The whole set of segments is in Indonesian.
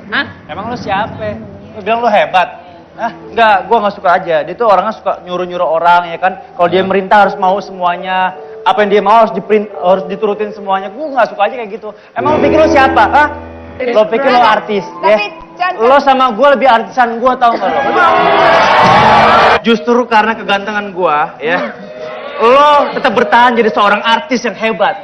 Hah? Emang lu siapa? Lu bilang lu hebat? Hah? Enggak, gua nggak suka aja. Dia tuh orangnya suka nyuruh-nyuruh orang ya kan. Kalau dia merintah harus mau semuanya. Apa yang dia mau harus diprint, harus diturutin semuanya. Gua nggak suka aja kayak gitu. Emang lu pikir lu siapa? Hah? Lo pikir lo artis, ya? Tapi, Chan, Lo sama gua lebih artisan gua tau gak lo? Justru karena kegantengan gua, ya, lo tetap bertahan jadi seorang artis yang hebat.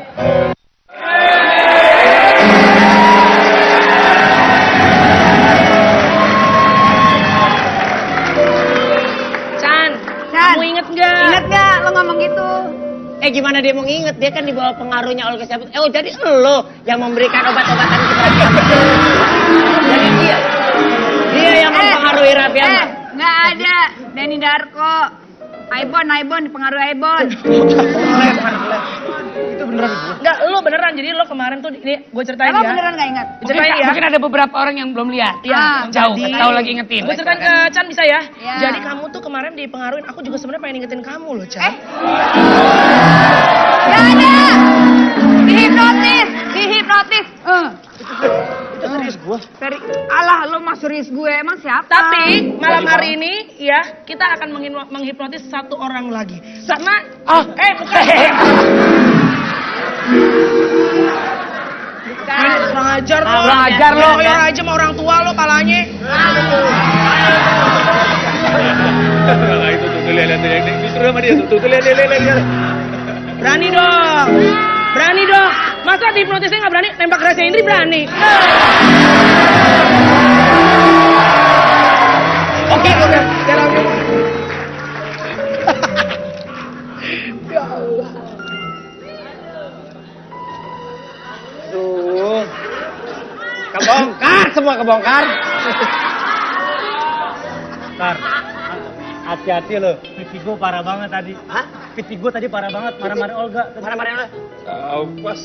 Eh gimana dia mau nginget? Dia kan di bawah pengaruhnya Olga Syabut. Eh oh jadi lo yang memberikan obat-obatan kepada dia. Jadi dia. Dia yang mempengaruhi Raffi Eh, Ahmad. nggak ada. Denny Darko. Aibon, Aibon, dipengaruhi Aibon. Enggak, lo beneran. Jadi lo kemarin tuh, ini gue ceritain Emang ya. beneran gak ingat? Ceritain ya. Mungkin ada beberapa orang yang belum lihat. Iya, Ah, Jauh, jadi- tahu lagi ingetin. Gue ceritain ke Chan bisa ya? Iya. Jadi kamu tuh kemarin dipengaruhin, aku juga sebenarnya pengen ingetin kamu loh, Chan. Eh. Gak ada. Dihipnotis, dihipnotis. Eh. Itu serius gua. Dari Allah lo mas serius gue emang siapa? Tapi malam hari ini ya kita akan menghipnotis satu orang lagi. Karena ah eh bukan. Bukan, kurang ajar lo. Kurang ajar lo. Koyor aja sama orang tua lo palanya. Nah, itu tuh, lihat lihat sama dia tuh lihat lihat. Berani dong. Berani dong. Masa dihipnotisnya nggak berani? Nembak Reza Indri berani. Oke, oke. Kebongkar semua kebongkar. Ntar, hati-hati lo. Pipi gua parah banget tadi. Hah? Pipi gua tadi parah banget, marah-marah Olga. Marah-marah lo. Awas.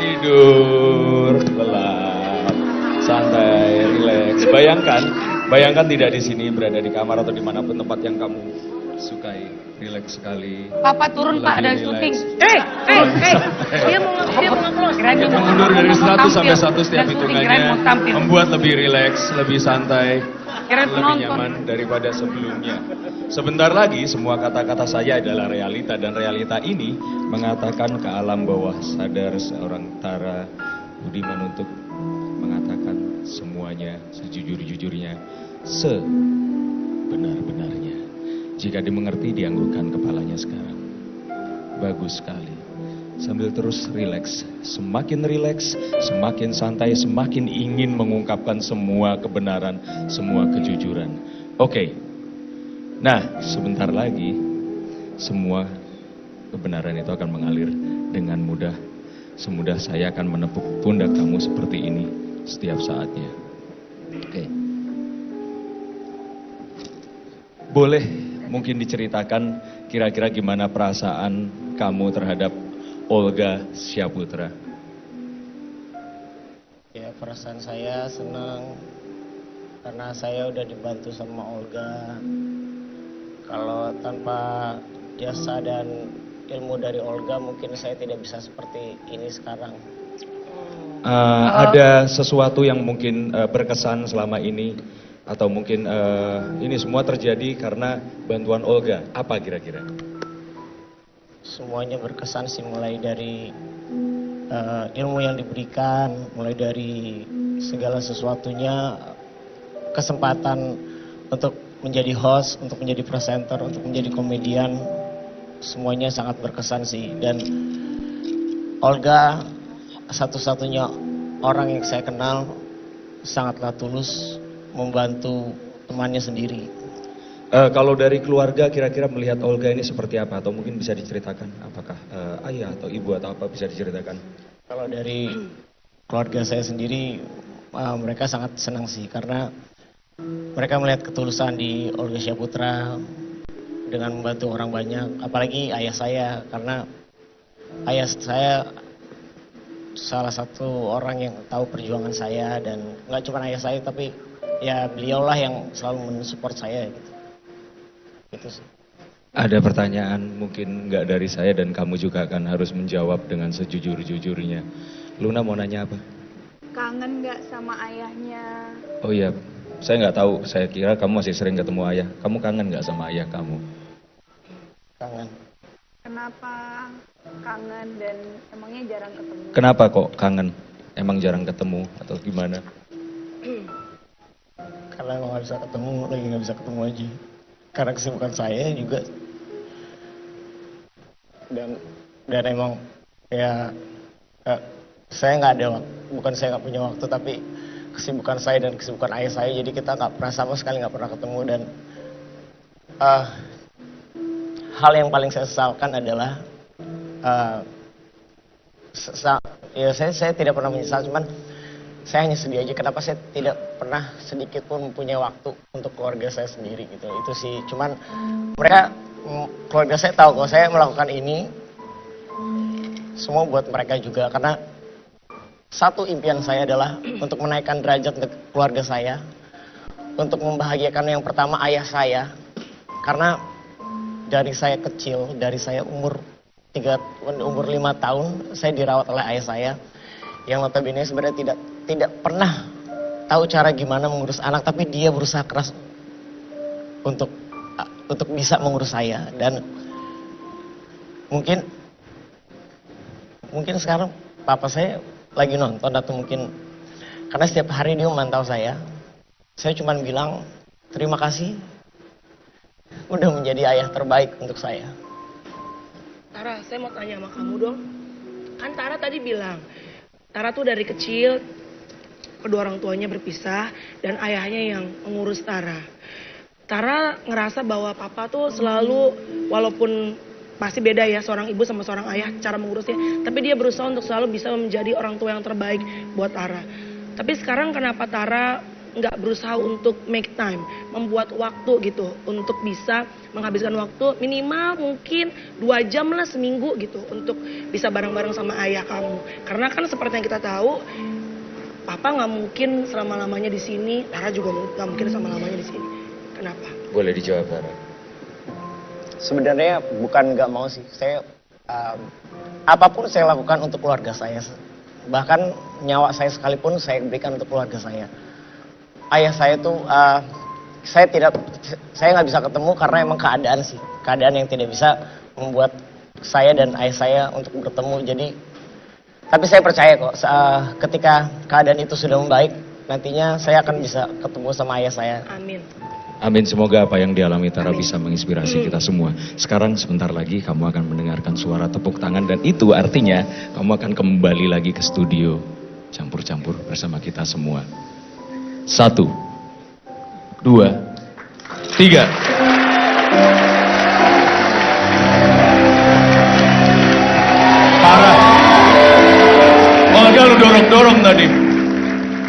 Tidur, lelap, santai, rileks. Bayangkan, bayangkan tidak di sini, berada di kamar atau di mana pun tempat yang kamu sukai. Rileks sekali. Papa turun Pak, Lagi syuting. relax. Eh, eh, eh. Dia mau dia mau nge-close. Kita dia mau- mundur dari mau 100 sampai tampil. 1 setiap hitungannya. Membuat lebih rileks, lebih santai, Kirain lebih penonton. nyaman daripada sebelumnya. Sebentar lagi semua kata-kata saya adalah realita dan realita ini mengatakan ke alam bawah sadar seorang Tara Budiman untuk mengatakan semuanya sejujur-jujurnya, sebenar-benarnya. Jika dimengerti dianggukkan kepalanya sekarang. Bagus sekali. Sambil terus rileks, semakin rileks, semakin santai, semakin ingin mengungkapkan semua kebenaran, semua kejujuran. Oke. Nah, sebentar lagi semua kebenaran itu akan mengalir dengan mudah. Semudah saya akan menepuk pundak kamu seperti ini setiap saatnya. Oke. Boleh mungkin diceritakan kira-kira gimana perasaan kamu terhadap Olga Syaputra? Ya perasaan saya senang karena saya udah dibantu sama Olga. Kalau tanpa jasa dan ilmu dari Olga mungkin saya tidak bisa seperti ini sekarang. Eh, ada sesuatu yang mungkin eh, berkesan selama ini atau mungkin eh, ini semua terjadi karena bantuan Olga. Apa kira-kira? Semuanya berkesan sih mulai dari eh, ilmu yang diberikan, mulai dari segala sesuatunya, kesempatan untuk menjadi host, untuk menjadi presenter, untuk menjadi komedian, semuanya sangat berkesan sih. Dan Olga satu-satunya orang yang saya kenal sangatlah tulus membantu temannya sendiri. Eh, kalau dari keluarga kira-kira melihat Olga ini seperti apa atau mungkin bisa diceritakan apakah eh, ayah atau ibu atau apa bisa diceritakan? Kalau dari keluarga saya sendiri, uh, mereka sangat senang sih karena mereka melihat ketulusan di Olga Syaputra dengan membantu orang banyak. Apalagi ayah saya karena ayah saya salah satu orang yang tahu perjuangan saya dan nggak cuma ayah saya tapi ya beliaulah yang selalu mensupport saya gitu. Gitu sih. Ada pertanyaan mungkin nggak dari saya dan kamu juga akan harus menjawab dengan sejujur-jujurnya. Luna mau nanya apa? kangen nggak sama ayahnya? Oh iya, saya nggak tahu. Saya kira kamu masih sering ketemu ayah. Kamu kangen nggak sama ayah kamu? Kangen. Kenapa kangen dan emangnya jarang ketemu? Kenapa kok kangen? Emang jarang ketemu atau gimana? Karena nggak bisa ketemu, lagi nggak bisa ketemu aja. Karena kesibukan saya juga. Dan dan emang ya eh, saya nggak ada waktu, bukan saya nggak punya waktu, tapi kesibukan saya dan kesibukan ayah saya, jadi kita nggak pernah sama sekali nggak pernah ketemu dan eh, hal yang paling saya sesalkan adalah eh, sesa- ya saya saya tidak pernah menyesal, cuman saya hanya sedih aja. Kenapa saya tidak pernah sedikit pun punya waktu untuk keluarga saya sendiri gitu. Itu sih. Cuman mereka mm, keluarga saya tahu kalau saya melakukan ini semua buat mereka juga. Karena satu impian saya adalah untuk menaikkan derajat untuk keluarga saya untuk membahagiakan yang pertama ayah saya. Karena dari saya kecil dari saya umur tiga umur lima tahun saya dirawat oleh ayah saya. Yang notabene sebenarnya tidak tidak pernah tahu cara gimana mengurus anak tapi dia berusaha keras untuk untuk bisa mengurus saya. Dan mungkin mungkin sekarang papa saya lagi nonton atau mungkin karena setiap hari dia memantau saya. Saya cuma bilang terima kasih. Udah menjadi ayah terbaik untuk saya. Tara, saya mau tanya sama kamu dong. Kan Tara tadi bilang, Tara tuh dari kecil kedua orang tuanya berpisah dan ayahnya yang mengurus Tara. Tara ngerasa bahwa papa tuh selalu walaupun pasti beda ya seorang ibu sama seorang ayah cara mengurusnya, tapi dia berusaha untuk selalu bisa menjadi orang tua yang terbaik buat Tara. Tapi sekarang kenapa Tara nggak berusaha untuk make time, membuat waktu gitu untuk bisa menghabiskan waktu minimal mungkin dua jam lah seminggu gitu untuk bisa bareng-bareng sama ayah kamu. Karena kan seperti yang kita tahu, papa nggak mungkin selama lamanya di sini, Tara juga nggak mungkin selama lamanya di sini. Kenapa? Boleh dijawab, Tara. sebenarnya bukan nggak mau sih saya um, apa pun saya lakukan untuk keluarga saya bahkan nyawa saya sekalipun saya berikan untuk keluarga saya ayah saya tuh uh, saya tidak saya nggak bisa ketemu karena emang keadaan sih keadaan yang tidak bisa membuat saya dan ayah saya untuk bertemu jadi tapi saya percaya kok uh, ketika keadaan itu sudah membaik nantinya saya akan bisa ketemu sama ayah saya Amin. Amin, semoga apa yang dialami Tara bisa menginspirasi kita semua. Sekarang sebentar lagi kamu akan mendengarkan suara tepuk tangan dan itu artinya kamu akan kembali lagi ke studio. Campur-campur bersama kita semua. Satu, dua, tiga. Olga lu dorong-dorong tadi.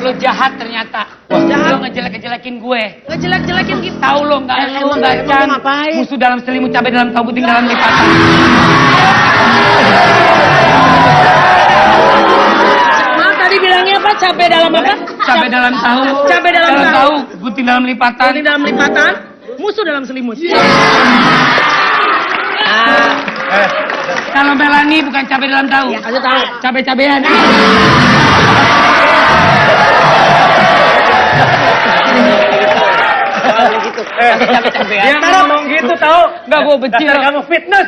Lo jahat ternyata. Jahat. Lo ngejelek-ngejelekin gue. Ngejelek-jelekin kita. Tahu lo nggak Eh, lo emang- nggak emang can. lo ngapain? Musuh dalam selimut cabai dalam tahu puting dalam lipatan. Ma tadi bilangnya apa? Cabai dalam apa? Cabai dalam tahu. Cabai dalam tahu. Puting dalam lipatan. Tadi dalam lipatan, musuh dalam selimut. Kalau Melani bukan cabai dalam tahu. Ya, kasih tahu. Cabai-cabean. Dia ngomong gitu tahu. Enggak gue benci Dasar kamu fitness.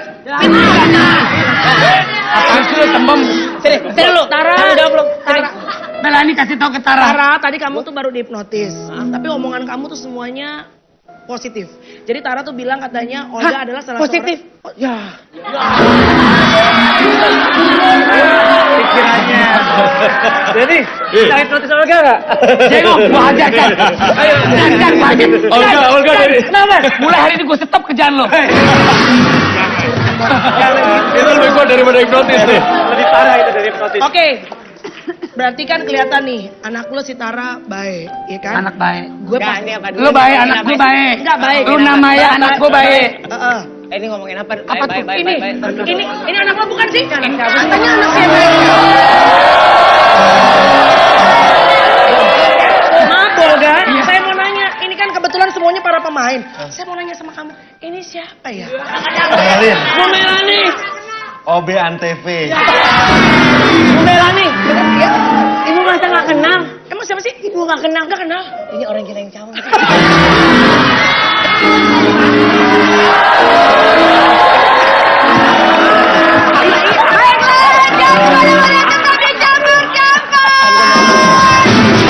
Apaan sih lo tembem? Sini, sini lu. Tara. Udah belum? Tara. Melani kasih tahu ke Tara. Tara, tadi kamu tuh baru dihipnotis. Tapi omongan kamu tuh semuanya positif. Jadi Tara tuh bilang katanya Olga adalah salah positif? seorang... Ya. Pikirannya. Jadi, kita hipnotis Olga nggak? Jengok, gua hajar kan. Ayo, gua hajar. Olga, Olga dari- Kenapa? Mulai hari ini gue stop kerjaan lo. Itu lebih kuat daripada hipnotis nih. Lebih parah itu dari hipnotis. Oke. Berarti kan kelihatan nih, anak lu si Tara baik, ya kan? Anak baik. gue pas Lu baik, anak gue baik. Enggak baik. Lu namanya anak gue baik. Heeh. Ini ngomongin apa? Apa tuh? Baik, baik, ini, baik, baik. ini, ini anak lo bukan sih? Katanya anak si baik. Maaf Olga, saya mau nanya. Ini kan kebetulan semuanya para pemain. Saya mau nanya sama kamu, ini siapa ya? Melin. Bu Melani. OB Antv. Orang gila yang cawan.